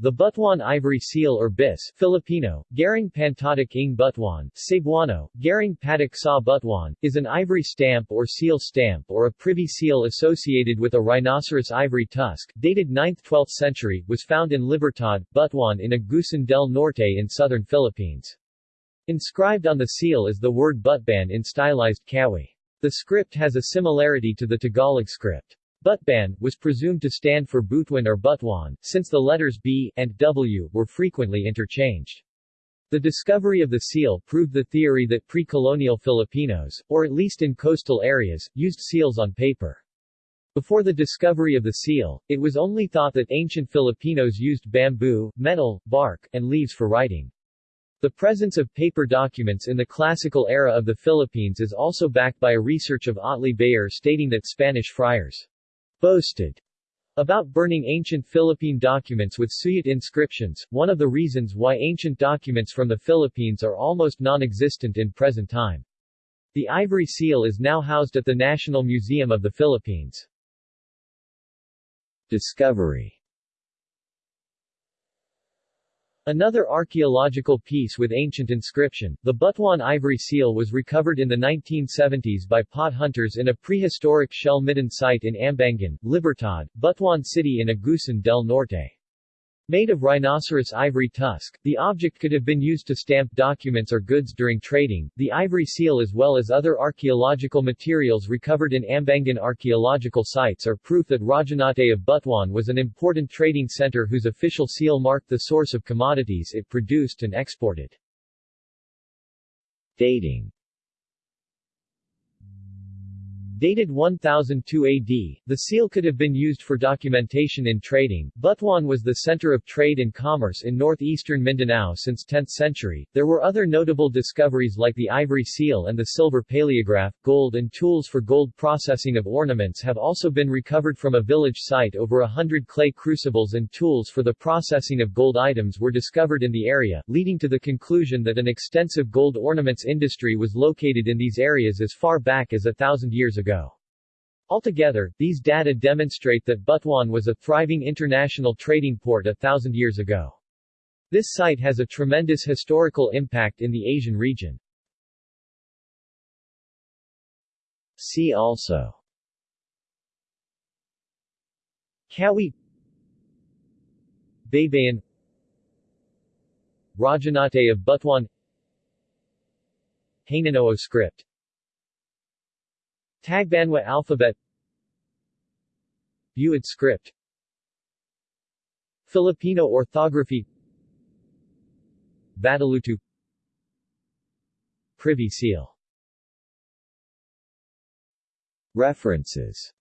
The Butuan ivory seal or bis Filipino, Garing Pantatak ng Butuan, Cebuano, Garing Patak sa Butuan, is an ivory stamp or seal stamp or a privy seal associated with a rhinoceros ivory tusk, dated 9th-12th century, was found in Libertad, Butuan in Agusan del Norte in southern Philippines. Inscribed on the seal is the word Butban in stylized Kawi. The script has a similarity to the Tagalog script. Butban, was presumed to stand for Butuan or Butuan, since the letters B and W were frequently interchanged. The discovery of the seal proved the theory that pre-colonial Filipinos, or at least in coastal areas, used seals on paper. Before the discovery of the seal, it was only thought that ancient Filipinos used bamboo, metal, bark, and leaves for writing. The presence of paper documents in the classical era of the Philippines is also backed by a research of Otley Beyer stating that Spanish friars boasted about burning ancient Philippine documents with Suyat inscriptions, one of the reasons why ancient documents from the Philippines are almost non-existent in present time. The ivory seal is now housed at the National Museum of the Philippines. Discovery Another archaeological piece with ancient inscription, the Butuan ivory seal was recovered in the 1970s by pot hunters in a prehistoric shell midden site in Ambangan, Libertad, Butuan City in Agusan del Norte. Made of rhinoceros ivory tusk, the object could have been used to stamp documents or goods during trading. The ivory seal as well as other archaeological materials recovered in Ambangan archaeological sites are proof that Rajahnate of Butuan was an important trading center whose official seal marked the source of commodities it produced and exported. Dating Dated 1002 AD, the seal could have been used for documentation in trading. Butuan was the center of trade and commerce in northeastern Mindanao since 10th century. There were other notable discoveries like the ivory seal and the silver paleograph. Gold and tools for gold processing of ornaments have also been recovered from a village site. Over a hundred clay crucibles and tools for the processing of gold items were discovered in the area, leading to the conclusion that an extensive gold ornaments industry was located in these areas as far back as a thousand years ago ago. Altogether, these data demonstrate that Butuan was a thriving international trading port a thousand years ago. This site has a tremendous historical impact in the Asian region. See also Kawi Baybayin Rajahnate of Butuan Hanunoo script Tagbanwa alphabet. Buhid script. Filipino orthography. Batalutu. Privy Seal. References